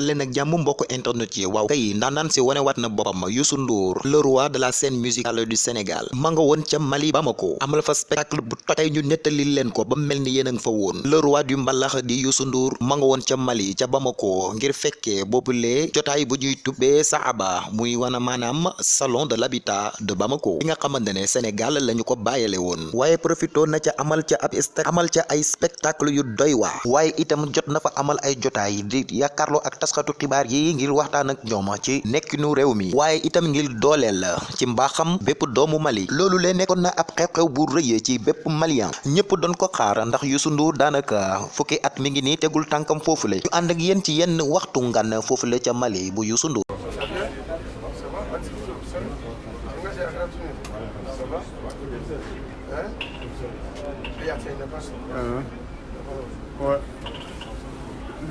dal leen ak jàmm mbokk internet yi. Waaw kay ndaanaan si wane wat na boppam Youssou Ndour le roi de la scène musicale du Sénégal. Ma nga woon ca Mali Bamako. Amal fa spectacle bu tey ñu nettali leen ko ba mel ni nga fa woon. Le roi du mbalax di Youssou Ndour ma nga woon ca Mali ca Bamako ngir fekkee boobulee jotaay bu ñuy tubbee Saaba muy wana maanaam salon de l'habitat de Bamako. Nga xamante ne Sénégal lañu ko bàyyale woon. Waaye profito na ca amal ca ab amal ca ay spectacle yu doy waar. Waaye itam jot na fa amal ay jotaay di yaakaarloo ak taskatu xibaar yi ngir waxtaan ak ñoom ci nekkinu réew mi. Waaye itam ngir dooleel ci mbaaxam bépp doomu Mali. Loolu lee nekkoon na ab xew-xew bu rëy ci bépp malien. Ñëpp doon ko xaar ndax Ndour daanaka fukki at mi ngi nii tegul tànkam foofule. Ñu ànd ak yéen ci yenn waxtu ngan foofule ca Mali bu Youssou Ndour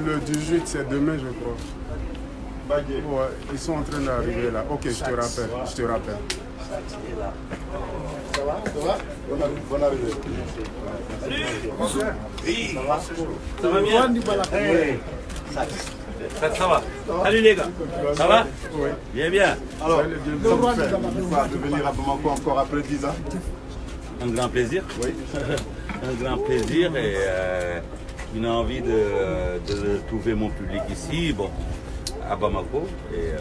Le 18, c'est demain, je crois. Ouais, ils sont en train d'arriver là. Ok, je te rappelle. Je te rappelle. Ça va? Ça va? Bonne arrivée. Bonne arrivée. Oui. Ça va? Bien? Hey. Ça, ça va? Salut les gars. Ça va? Oui. Bien, bien. Alors, ça vous fait de venir à Bamako encore après 10 ans Un grand plaisir. Oui. Un grand plaisir et euh, une envie de, de trouver mon public ici, bon, à Bamako. Euh,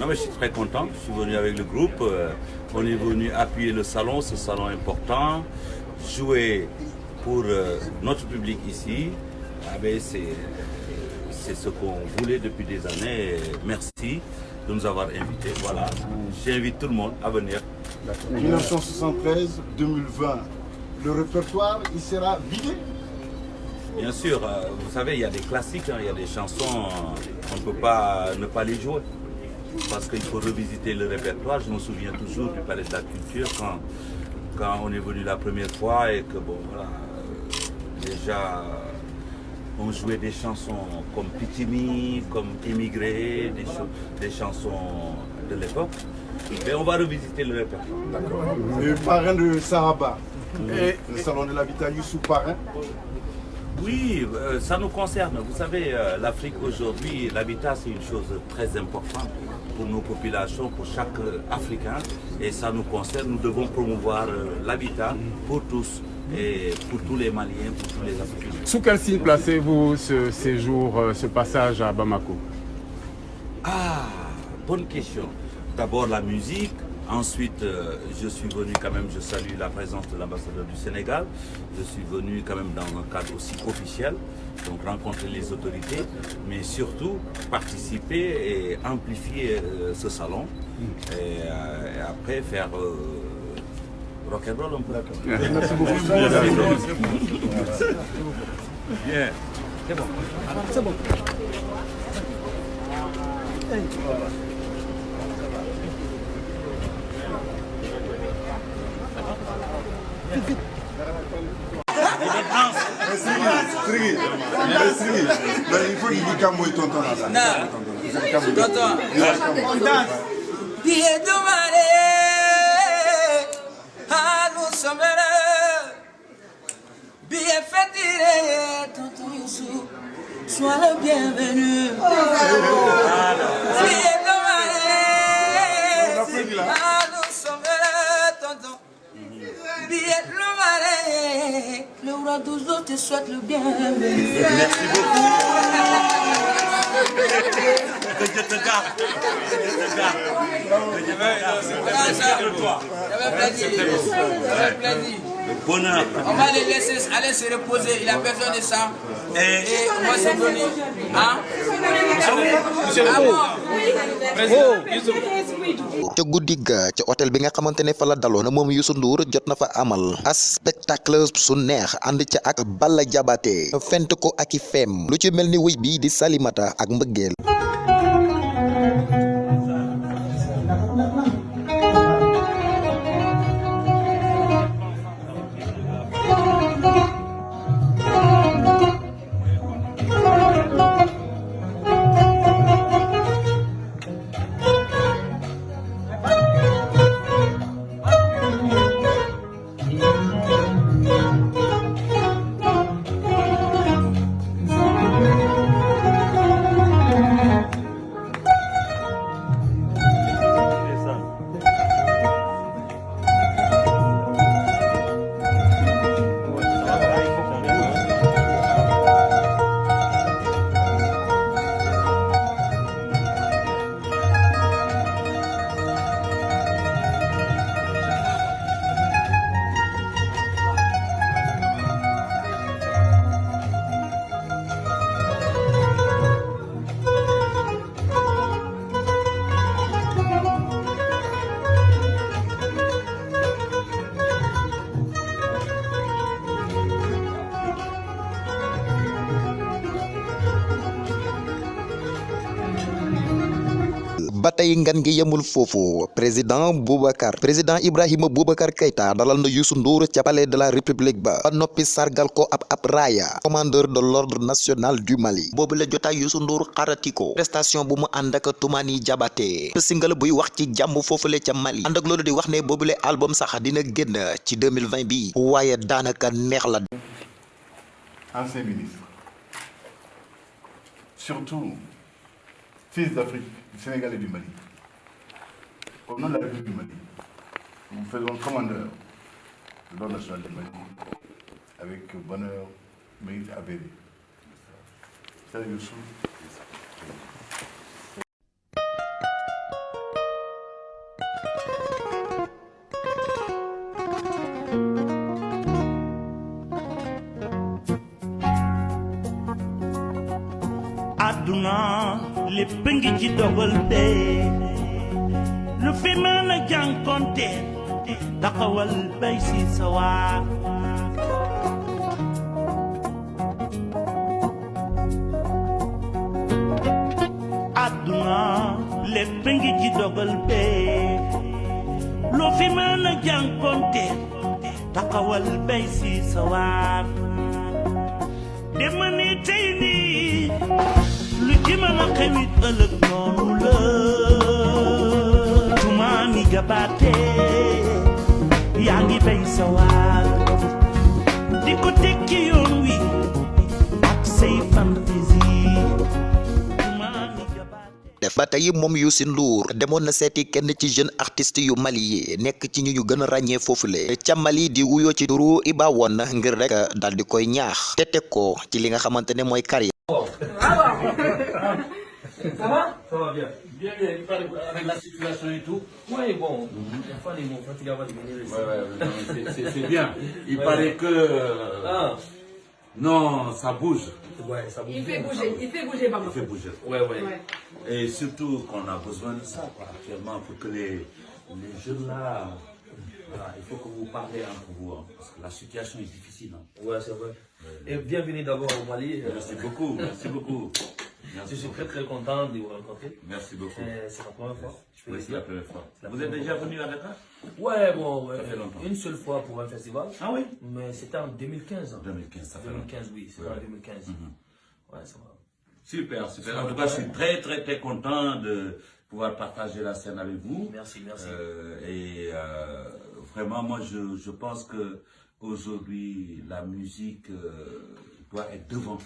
non, mais je suis très content. Je suis venu avec le groupe. euh, on est venu appuyer le salon, ce salon important, jouer pour euh, notre public ici. Ah ben, c'est ce qu'on voulait depuis des années. Merci de nous avoir invités. Voilà, j'invite tout le monde à venir. 1973-2020, le répertoire, il sera vidé? Bien sûr, euh, vous savez, il y a des classiques, hein, il y a des chansons, euh, on ne peut pas ne pas les jouer. Parce qu'il faut revisiter le répertoire. Je me souviens toujours du Palais de la Culture quand, quand on est venu la première fois et que, bon, voilà, euh, déjà, on jouait des chansons comme Pitimi, comme Immigré, des, chansons de l'époque. Mais on va revisiter le répertoire. D'accord. Le parrain de Saraba, et le salon de l'habitat Youssou Parrain. Oui, euh, ça nous concerne. Vous savez, euh, l'Afrique aujourd'hui, l'habitat, c'est une chose très importante pour nos populations, pour chaque euh, Africain. Et ça nous concerne. Nous devons promouvoir l'habitat pour tous et pour tous les Maliens, pour tous les Africains. Sous quel signe placez-vous ce séjour, ce passage à Bamako? Ah, bonne question. D'abord la musique. Ensuite, euh, je suis venu quand même, je salue la présence de l'ambassadeur du Sénégal. Je suis venu quand même dans un cadre aussi officiel, donc rencontrer les autorités, mais surtout participer et amplifier euh, ce salon. Et, euh, et après faire rock'n'roll un peu. Merci beaucoup. Bien. C'est bon. C'est bon. Siri, ben, il faut qu'il dise est tonton dans ça. Tonton. Marée, ah nous sommes. Billet fait tirer, tonton Youssou, sois le bienvenu. Billet de marée, ah nous sommes tonton. Billet dos autres te souhaite le bienvenu. Merci beaucoup. Que Dieu te garde. Que Dieu te garde. Que Dieu garde. Bonheur. On va les laisser aller se reposer. Il a besoin de ça. Et Et moi, c'est venu. Hein? Ah bon? Ca guddi ga ca hôtel bi nga xamante ne fa la daloon moom Youssou Ndour jot na fa amal as spectacle su neex ànd ca ak Balla Jabaate fent ko ak i feem lu ci mel ni bi di Salimata ak mbëggeel ba tey ngan gi yemul foofu président Boubacar président Ibrahima Boubacar Keïta dalal na Youssou Ndour ca palais de la république ba. Noppi sargal ko ab ab raaya. Commandeur de l'ordre national du Mali. Boobu la jotaay Youssou Ndour xarati ko. Prestation bu mu ànd ak Toumani Diabaté. Single buy wax ci jàmm foofule ca Mali. Ànd ak loolu di wax ne boobule album sax dina génn ci 2020 bi. Waaye daanaka neex la. Ancien ministre, surtout fils d'Afrique, du Sénégal et du Mali. Au nom de la République du Mali, nous faisons commandeur de l'ordre national du Mali avec bonheur, mérite avéré. Salut Youssou. Àdduna lépp ngi ci dogal bee lu fi mën a jànkonte taxawal bay si sa waar. Àdduna lépp ngi ci dogal bee lu fi a taxawal bay si sa waar lu ci mën a xewit def na seeti kenn ci jeune artiste yu Mali yi nekk ci ñu ñu gën a ràññee Mali di wuyoo ci turu Iba Won ngir rek daal di koy ñaax. Te ci li nga xamante ne mooy carrière Ça va Ça va bien. Bien, bien. Il paraît avec la situation et tout. Oui, bon. Il faut aller, mon fatigué va devenir ici. Ouais, ouais, non, mais c'est- c'est c'est bien. Il paraît que. euh, Ah, Non, ça bouge. ouais, ça bouge. Il fait bouger, il fait bouger, maman. Il fait bouger. Ouais, ouais. Ouais. Et surtout qu'on a besoin de ça quoi, actuellement pour que les, les jeunes là. Voilà, il faut que vous parlez entre vous, hein, parce que la situation est difficile. hein. Ouais, c'est vrai. Et bienvenue d'abord au Mali. Merci beaucoup, merci beaucoup. Je suis beaucoup. très très content de vous rencontrer. Merci beaucoup. Euh, C'est la première fois. Je peux Oui, c'est la première fois. La Vous êtes déjà venu à Dakar? Ouais, bon, fait longtemps. une seule fois pour un festival. Ah oui? Mais c'était en 2015. 2015, ça fait longtemps. 2015, oui, c'était Ouais. en 2015. Ouais, ça va. Super, super. En tout cas, je suis très, très, très content de pouvoir partager la scène avec vous. Merci, merci. Euh, et euh, vraiment, moi, je, je pense que aujourd'hui, la musique euh, doit être devant.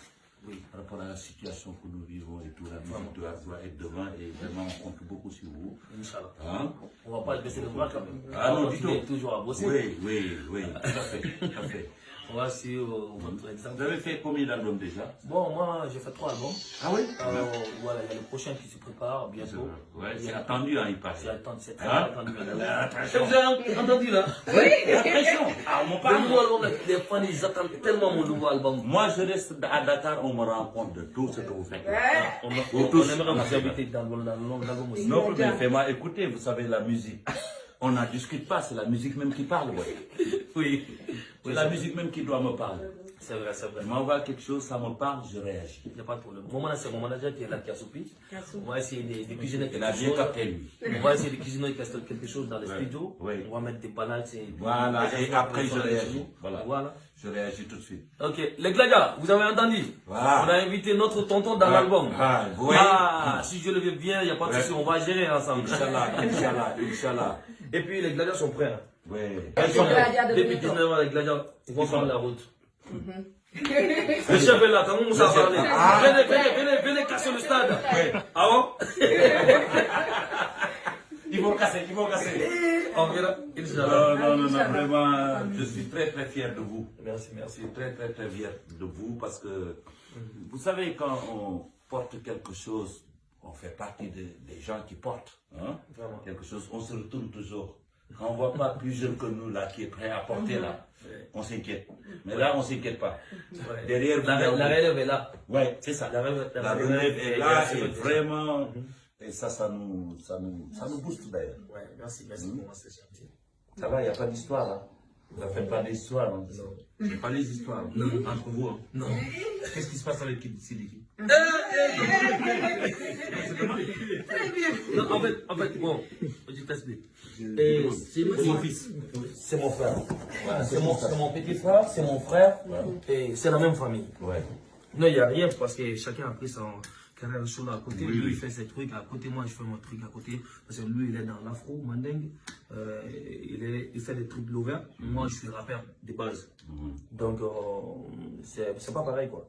Oui, par rapport à la situation que nous vivons et tout, la musique doit, doit être devant et vraiment on compte beaucoup sur vous. Inch'Allah. Hein? On va pas baisser le bras quand même. Ah On non, du tout. toujours à bosser. Oui, oui, oui, tout à fait, tout à fait. On va suivre votre Vous exemple. avez fait combien d'albums déjà? Bon, moi, j'ai fait trois albums. Ah oui? Alors, voilà, il y a le prochain qui se prépare bientôt. Ouais, Il y c'est attendu, hein, il paraît. C'est attendu, c'est très Hein attendu. Attention. Vous avez entendu là? Attention, ah, on m'en Le parle. nouveau album, les fans, ils attendent tellement mon nouveau album. Moi, je reste à Dakar, on me rend compte de tout ce que vous faites. On, Vous on, aimerait vous inviter dans, le- dans le- l'album aussi. Non, mais fais-moi écouter, vous savez, la musique. On n'en discute pas, c'est la musique même qui parle, ouais. Oui. C'est la musique même qui doit me parler. C'est vrai, c'est vrai. Je m'envoie quelque chose, ça me parle, je réagis. Il n'y a pas de problème. Mon manager, c'est mon manager qui est là, qui a soupi. On va essayer de, de cuisiner Il a quelque bien chose. capté, lui. On va essayer de cuisiner quelque quelque chose dans le Ouais. studio. Ouais. On va mettre des balades. et- Voilà, des et après je réagis. Voilà. voilà. Je réagis tout de suite. Ok, les Gladia, vous avez entendu Voilà. On a invité notre tonton dans Ouais. l'album. Ah, voyez Ah, si je le veux bien, il n'y a pas de Ouais. souci, on va gérer ensemble. Inch'Allah, Inch'Allah, Inch'Allah. Et puis les Gladiateurs sont prêts. Ouais. Ils sont Depuis Benetton. 19 ans, les Gladiateurs, ils vont prendre la route. Le chef est là, quand on s'en parler. Ah. Venez, venez, venez, venez casser le stade. Ah bon? Ils vont casser, ils vont casser. On verra. Inch'Allah. Non, non, non, non, vraiment, je suis très, très fier de vous. Merci, Je merci. suis très, très, très fier de vous parce que, vous savez, quand on porte quelque chose, on fait partie des, des gens qui portent hein, Vraiment. quelque chose, on se retourne toujours. Quand on ne voit pas plus jeune que nous là qui est prêt à porter là, on s'inquiète. Mais là, on ne s'inquiète pas. Ouais. Derrière La, il y a- la relève est là. Ouais, c'est ça. La relève, La relève est là est- et vraiment, et ça, ça nous, ça nous, ça nous booste d'ailleurs. Ouais, merci, merci pour moi, c'est gentil. Ça va, il n'y a pas d'histoire là. Ne faites pas d'histoire. Non. Faites pas les histoires. Non. Entre vous. hein. Non. Qu'est-ce qui se passe avec En fait, en fait, bon, je t'explique. C'est mon fils. C'est mon frère. C'est mon, mon petit frère, c'est mon frère. Et c'est la même famille. Ouais. Non, il n'y a rien parce que chacun a pris son carrière solo à côté. lui, il fait ses trucs à côté. Moi, je fais mon truc à côté. Parce que lui, il est dans l'afro, mandingue. Euh, il, est, il fait des trucs l'ouvert. Moi, je suis rappeur de base. Donc, euh, c'est pas pareil, quoi.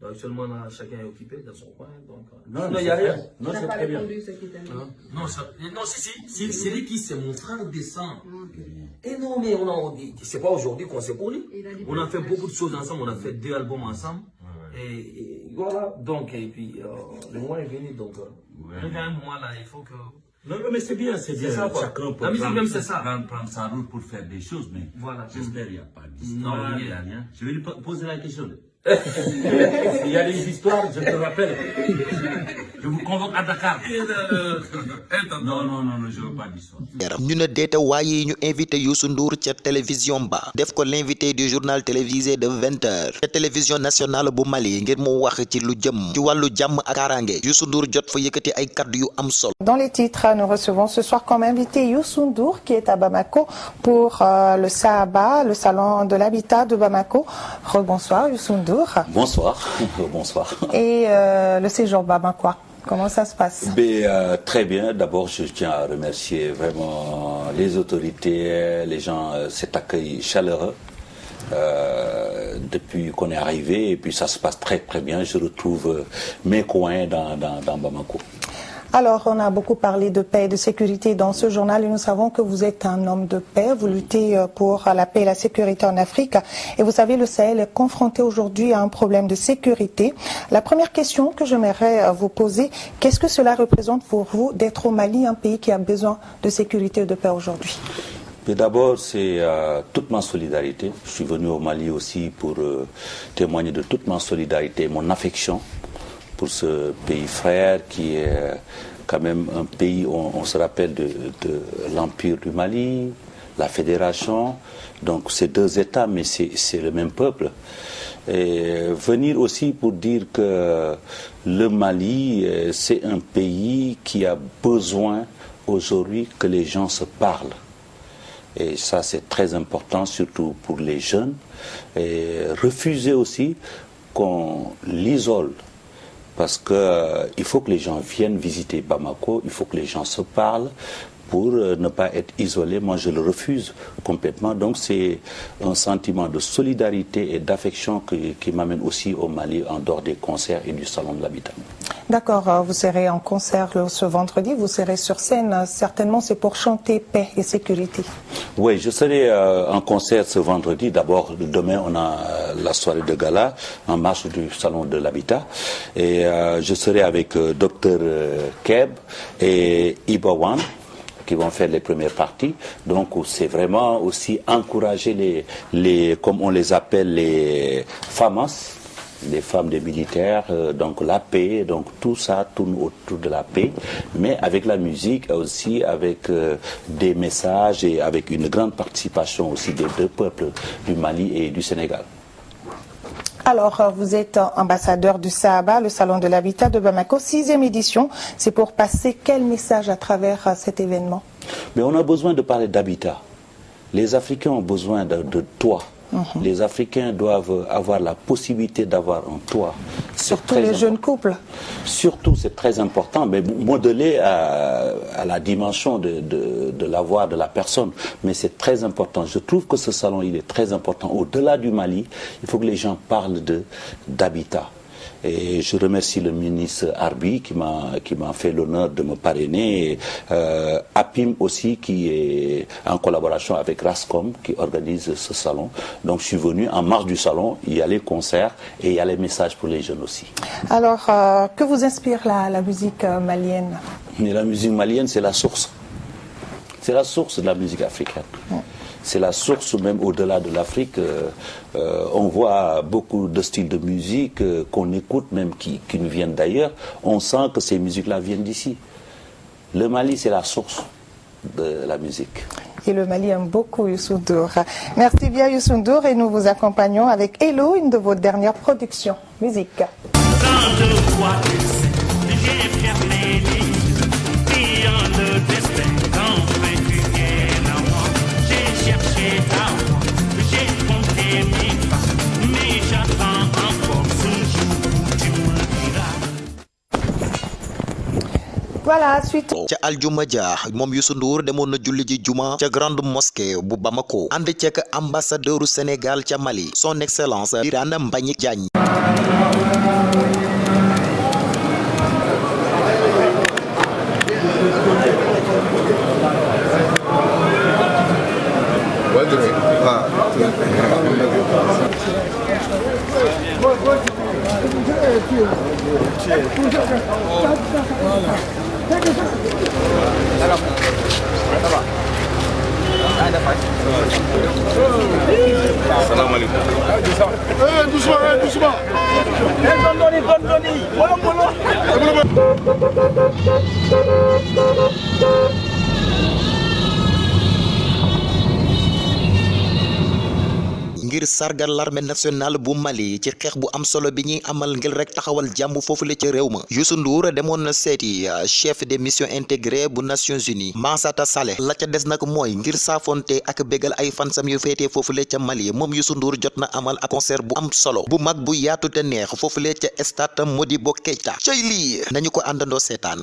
Donc, actuellement, là, chacun est occupé dans son coin. Donc, euh, Non, il n'y a c'est rien. Non, c'est très bien. Hein? Non, ça- non, si, si, si, c'est lui qui, c'est mon frère de sang. Et non, mais on a, on dit, c'est pas aujourd'hui qu'on s'est connu. On a fait beaucoup de choses ensemble, on a fait deux albums ensemble. Et, et voilà, donc, et puis, euh, le mois est venu, donc, euh, à un moment là, il faut que. Non, non, mais c'est bien, c'est bien. ça, quoi. Chacun peut La musique prendre- même, c'est ça. Prendre, prendre sa route pour faire des choses, mais Voilà. j'espère qu'il n'y a pas Non, d'histoire, rien. il n'y a rien. Je vais lui po- poser la question. Il y a des histoires, je te rappelle. Je vous convoque à Dakar. Non, non, non, non je ne veux pas d'histoire. ñu ne deete ñu invité Youssou Ndour ca télévision ba def ko l'invité du journal télévisé de 20 heures ca télévision nationale bu Mali ngir mu wax ci lu jëm ci wàllu jàmm ak kaaraange Youssou Ndour jot fa yëkkati ay kaddu yu am solo Dans les titres, nous recevons ce soir comme invité Youssou Ndour qui est à Bamako pour euh, le Sahaba, le salon de l'habitat de Bamako. Rebonsoir Youssou Ndour. Bonsoir, bonsoir. Et euh, le séjour bamakois, comment ça se passe? Mais, euh, très bien. D'abord, je tiens à remercier vraiment les autorités, les gens, euh, cet accueil chaleureux. euh, depuis qu'on est arrivé et puis ça se passe très très bien. Je retrouve mes coins dans Bamako. Alors, on a beaucoup parlé de paix et de sécurité dans ce journal et nous savons que vous êtes un homme de paix. Vous luttez euh, pour la paix et la sécurité en Afrique. Et vous savez, le Sahel est confronté aujourd'hui à un problème de sécurité. La première question que j'aimerais euh, vous poser, qu'est-ce que cela représente pour vous d'être au Mali, un pays qui a besoin de sécurité et de paix aujourd'hui? D'abord, c'est euh, toute ma solidarité. Je suis venu au Mali aussi pour témoigner de toute ma solidarité, mon affection pour ce pays frère qui est quand même un pays, on, se rappelle de, de l'Empire du Mali, la Fédération. Donc c'est deux États, mais c'est c'est le même peuple. Et venir aussi pour dire que le Mali, euh, c'est un pays qui a besoin aujourd'hui que les gens se parlent. Et ça, c'est très important, surtout pour les jeunes. Et refuser aussi qu'on l'isole. Parce que euh, il faut que les gens viennent visiter Bamako, il faut que les gens se parlent pour euh, ne pas être isolés. Moi, je le refuse complètement. Donc, c'est un sentiment de solidarité et d'affection qui, m'amène aussi au Mali en dehors des concerts et du Salon de l'Habitat. D'accord, euh, vous serez en concert ce vendredi, vous serez sur scène. euh, Certainement, c'est pour chanter paix et sécurité. Oui, je serai en concert ce vendredi. D'abord, demain, on a la soirée de gala en marche du Salon de l'Habitat. Et je serai avec Dr Keb et Ibawan qui vont faire les premières parties. Donc, c'est vraiment aussi encourager les, comme on les appelle, les FAMAS, les femmes des militaires, euh, donc la paix, donc tout ça tourne autour de la paix, mais avec la musique aussi, avec euh, des messages et avec une grande participation aussi des deux peuples du Mali et du Sénégal. Alors, euh, vous êtes ambassadeur du Sahaba, le Salon de l'Habitat de Bamako, sixième édition. C'est pour passer quel message à travers euh, cet événement? Mais on a besoin de parler d'habitat. Les Africains ont besoin de, de toit. Les Africains doivent avoir la possibilité d'avoir un toit. Surtout les important. jeunes couples. Surtout, c'est très important, mais modelé à, à la dimension de, de, de l'avoir de la personne. Mais c'est très important. Je trouve que ce salon, il est très important. Au-delà du Mali, il faut que les gens parlent d'habitat. Et je remercie le ministre Arbi qui m'a qui m'a fait l'honneur de me parrainer. Et, euh, Apim aussi qui est en collaboration avec Rascom qui organise ce salon. Donc je suis venu en marge du salon. Il y a les concerts et il y a les messages pour les jeunes aussi. Alors, euh, que vous inspire la, la musique euh, malienne? Mais la musique malienne, c'est la source. C'est la source de la musique africaine. C'est la source même au-delà de l'Afrique. euh, euh, on voit beaucoup de styles de musique euh, qu'on écoute, même qui, qui nous viennent d'ailleurs. On sent que ces musiques-là viennent d'ici. Le Mali, c'est la source de la musique. Et le Mali aime beaucoup Youssou Ndour. Merci bien Youssou Ndour et nous vous accompagnons avec Hello, une de vos dernières productions. Musique. Voilà, suite. ca aljuma ja moom Youssou Ndour demoon na julli ji juma ca grande mosquée bu Bamako ànd ceek ambassadeuru Sénégal ca Mali son excellence Birane Mbagnick Diagne Salam alaikum. Eh, doucement, eh, doucement. Eh, donne, donne, donne, donne. Voilà. Ngir sargal l'armée nationale bu Mali ci xeex bu am solo bi ñuy amal ngir rek taxawal jàmm foofule ca réew ma. Youssou Ndour demoon na seeti euh, chef des missions intégrées bu Nations Unies Massata Saleh. La ca des nag mooy ngir ak bégal ay fansam yu féetee foofule ca Mali. Moom Youssou Ndour jot na amal ak concert bu am solo bu mag bu yaatu te neex foofule ca stade Modibo Keïta cay lii nañu ko àndandoo seetaan